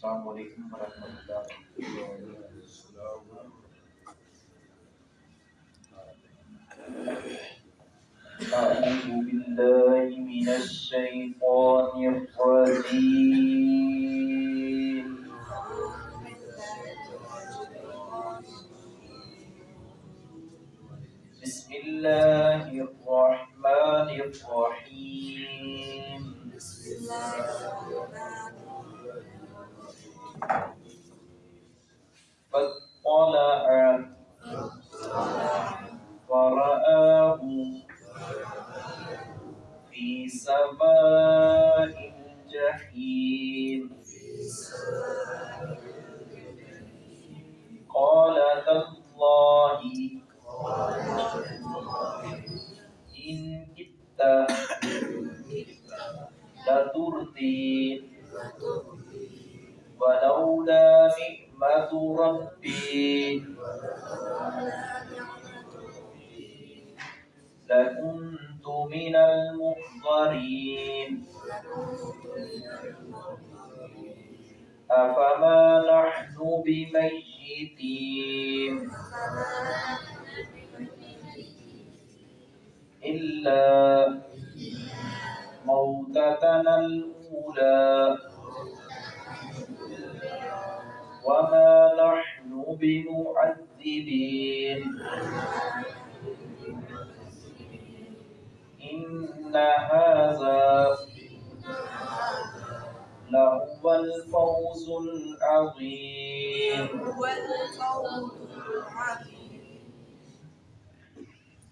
السلام علیکم ورحمۃ اللہ أعوذ بالله من الشيطان الرجيم بسم الله الرحمن الرحيم بسم الله فاطلع فرآه في سماء الجحيم. قال تالله ربي لكنت من المحضرين. أفما نحن بميتين. إلا موتتنا الأولى. وما بمعذبين إن هذا لهو الفوز العظيم.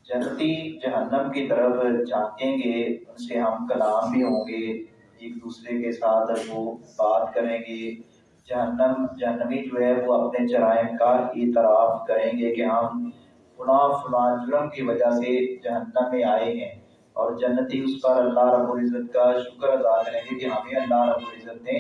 جنتی جہنم کی طرف جھانکیں گے، ان سے ہم کلام بھی ہوں گے، ایک دوسرے کے ساتھ وہ بات کریں گے جہنم، جہنمی جو ہے وہ اپنے جرائم کا اعتراف کریں گے کہ ہم فلاں فلاں جرم کی وجہ سے جہنم میں آئے ہیں۔ اور جنتی اس پر اللہ رب العزت کا شکر ادا کریں گے کہ ہمیں اللہ رب العزت نے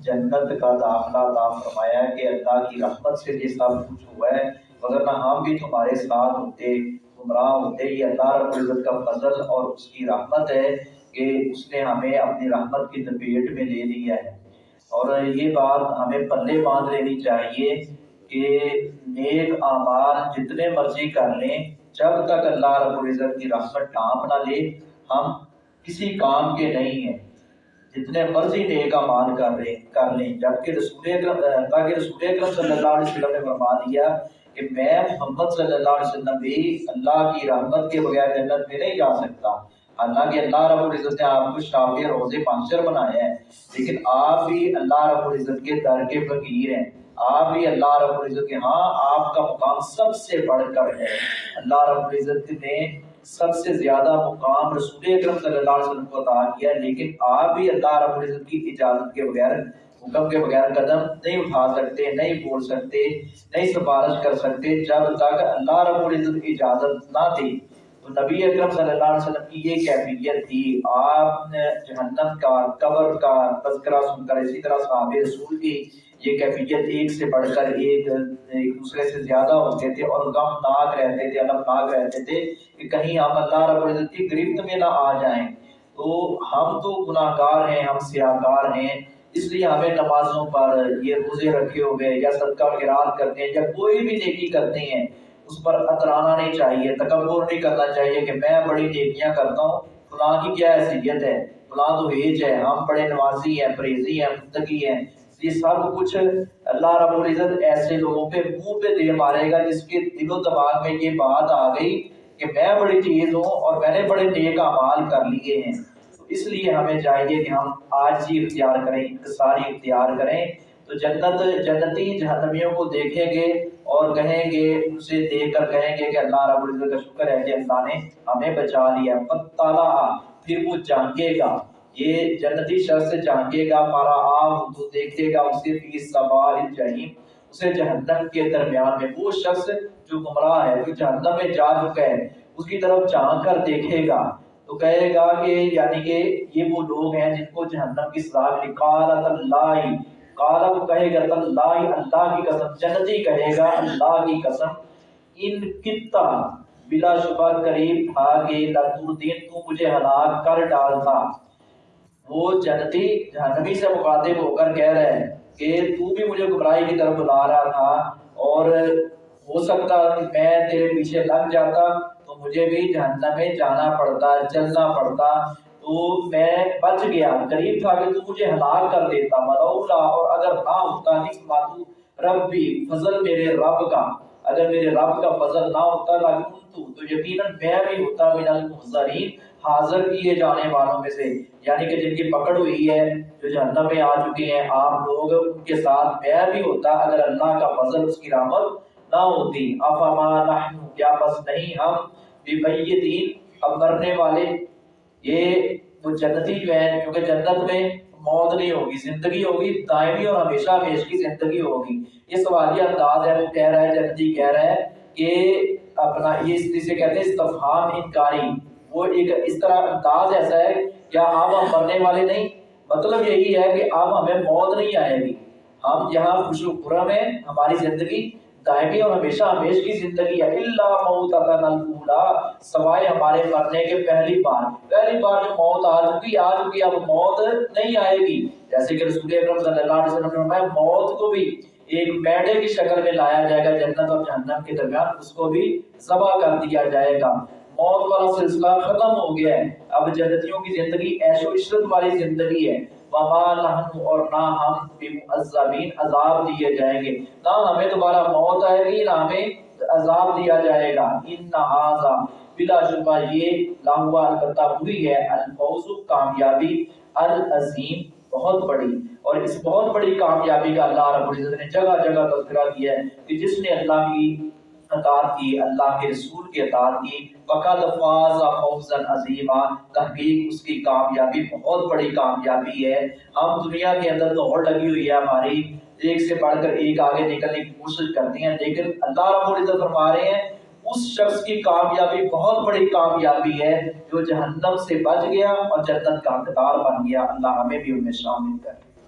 جنت کا داخلہ عطا فرمایا ہے کہ اللہ کی رحمت سے یہ سب کچھ ہوا ہے۔ وغیرہ ہم بھی تمہارے ساتھ ہوتے، گمراہ ہوتے۔ یہ اللہ رب العزت کا فضل اور اس کی رحمت ہے کہ اس نے ہمیں اپنی رحمت کی لپیٹ میں لے لیا ہے۔ اور یہ بات ہمیں پلے باندھ لینی چاہیے کہ نیک اعمال جتنے مرضی کر لیں، جب تک اللہ رب العزت کی رحمت ڈانپ نہ لے، ہم کسی کام کے نہیں ہیں۔ جتنے مرضی نیک اعمال کر رہے کر لیں۔ جبکہ رسول اکرم تاکہ رسول اکرم صلی اللہ علیہ وسلم نے فرما دیا کہ میں محمد صلی اللہ علیہ وسلم بھی اللہ کی رحمت کے بغیر جنت میں نہیں جا سکتا۔ حالانکہ اللہ رب العزت نے آپ کو شافی روزے پانچر بنایا ہے لیکن آپ بھی اللہ رب العزت کے در کے فقیر ہیں۔ آپ بھی اللہ رب العزت کے ہاں آپ کا مقام سب سے بڑھ کر ہے۔ اللہ رب العزت نے سب سے زیادہ مقام رسول اکرم صلی اللہ علیہ وسلم کو عطا کیا، لیکن آپ بھی اللہ رب العزت کی اجازت کے بغیر، حکم کے بغیر قدم نہیں اٹھا سکتے، نہیں بول سکتے، نہیں سفارش کر سکتے، جب تک اللہ رب العزت کی اجازت نہ دی تو نبی اکرم صلی اللہ علیہ وسلم کی یہ کیفیت تھی، آپ نے جہنم کا، قبر کا تذکرہ سن کر اسی طرح صحابہ رسول کی یہ کیفیت ایک سے بڑھ کر ایک ایک دوسرے سے زیادہ ہوتے تھے اور غمناک رہتے تھے المناک رہتے تھے کہ کہیں ہم اللہ رب العزت کی گرفت میں نہ آ جائیں۔ تو ہم تو گناہ گار ہیں، ہم سیاہ کار ہیں، اس لیے ہمیں نمازوں پر یہ روزے رکھے ہوئے یا صدقہ خیرات کرتے ہیں یا کوئی بھی نیکی کرتے ہیں۔ اس پر اترانا نہیں چاہیے، تکبر نہیں کرنا چاہیے کہ میں بڑی نیکیاں کرتا ہوں۔ فلاں کی کیا حیثیت ہے؟ فلاں تو ایج ہے، ہم بڑے نمازی ہیں، پریزی ہیں متقی ہیں۔ یہ سب کچھ اللہ رب العزت ایسے لوگوں پہ منہ پہ دے مارے گا جس کے دل و دماغ میں یہ بات آ گئی کہ میں بڑی چیز ہوں اور میں نے بڑے نیک اعمال کر لیے ہیں۔ تو اس لیے ہمیں چاہیے کہ ہم آج ہی اختیار کریں انتصاری اختیار کریں۔ تو جنت جنتی جہنمیوں کو دیکھیں گے اور کہیں گے ان سے دیکھ کر کہیں گے کہ اللہ رب العزت کا شکر ہے کہ اللہ نے ہمیں بچا لیا۔ فتالا پھر وہ جانگے گا۔ یہ جنتی شخص جانگے گا، مارا آم تو دیکھے گا اسے فی سوال جہیم اسے جہنم کے درمیان میں۔ وہ شخص جو گمراہ ہے، جو جہنم میں جا چکا ہے، اس کی طرف جان کر دیکھے گا۔ تو کہے گا کہ یعنی کہ یہ وہ لوگ ہیں جن کو جہنم کی سزا ملی۔ قالت اللہ قالا وہ کہے گا اللہ اللہ کی قسم جنتی کہے گا، اللہ کی قسم۔ ان کتا بلا شبہ قریب تھا کہ لتردین تو مجھے ہلاک کر ڈالتا۔ وہ جنتی جہنمی سے مخاطب ہو کر کہہ رہے ہیں کہ تو بھی مجھے گمراہی کی طرف بلا رہا تھا اور ہو سکتا کہ میں تیرے پیچھے لگ جاتا تو مجھے بھی جہنم میں جانا پڑتا، چلنا پڑتا۔ تو میں بچ گیا۔ قریب تھا کہ تو مجھے ہلاک کر دیتا ملولا اور اگر نہ ہوتا نہیں رب بھی فضل میرے رب کا۔ اگر میرے رب کا فضل نہ ہوتا تو تو یقیناً میں بھی ہوتا من المحضرین، حاضر کیے جانے والوں میں سے۔ یعنی کہ جن کی پکڑ ہوئی ہے، جو جہنم میں آ چکے ہیں، آپ لوگ ان کے ساتھ میں بھی ہوتا اگر اللہ کا فضل اس کی رحمت نہ ہوتی۔ افما نحن، کیا بس نہیں ہم بیمیتین اب مرنے والے یہ وہ جنتی جو ہیں کیونکہ جنت میں موت نہیں ہوگی، زندگی ہوگی، دائمی اور ہمیشہ ہمیش کی زندگی ہوگی۔ یہ سوالیہ انداز ہے، وہ کہہ رہا ہے، جنتی کہہ رہا ہے کہ اپنا یہ اس سے کہتے ہیں، استفہام، انکاری۔ وہ ایک اس طرح انداز ایسا ہے کیا اب ہم مرنے والے نہیں۔ مطلب یہی ہے کہ اب ہمیں موت نہیں آئے گی۔ ہم یہاں خوش و خرم ہیں، ہماری زندگی دائمی اور ہمیشہ ہمیش کی زندگی ہے۔ اللہ موت الاولا سوائے ہمارے مرنے کے پہلی بار۔ پہلی بار جو موت آ چکی آ چکی، اب موت نہیں آئے گی۔ جیسے کہ رسول اکرم صلی اللہ علیہ وسلم نے فرمایا، موت کو بھی ایک میڈے کی شکل میں لایا جائے گا، جنت اور جہنم کے درمیان اس کو بھی ذبح کر دیا جائے گا۔ موت والا سلسلہ ختم ہو گیا ہے۔ اب جنتیوں کی زندگی عیش و عشرت والی زندگی ہے۔ وما نحن اور نہ ہم بمعذبین عذاب دیے جائیں گے۔ نہ ہمیں دوبارہ موت آئے گی، نہ ہمیں عذاب دیا جائے گا۔ ان هذا بلا شبہ، یہ لاہوا البتہ ہوئی ہے، الفوز کامیابی العظیم بہت بڑی۔ اور اس بہت بڑی کامیابی کا اللہ رب العزت نے جگہ جگہ تذکرہ کیا ہے کہ جس نے اللہ کی اطاعت کی، اللہ کے رسول کی اطاعت کی۔ فقد فاز فوزا عظیما۔ تحقیق اس کی کامیابی، بہت بڑی کامیابی ہے۔ ہم دنیا کے اندر دوڑ لگی ہوئی ہے ہماری۔ ایک سے بڑھ کر ایک آگے نکلنے کی کوشش کرتے ہیں، لیکن اللہ رب العزت فرما رہے ہیں، اس شخص کی کامیابی بہت بڑی کامیابی ہے جو جہنم سے بچ گیا اور جنت کا حقدار بن گیا۔ اللہ ہمیں بھی ان میں شامل کرے۔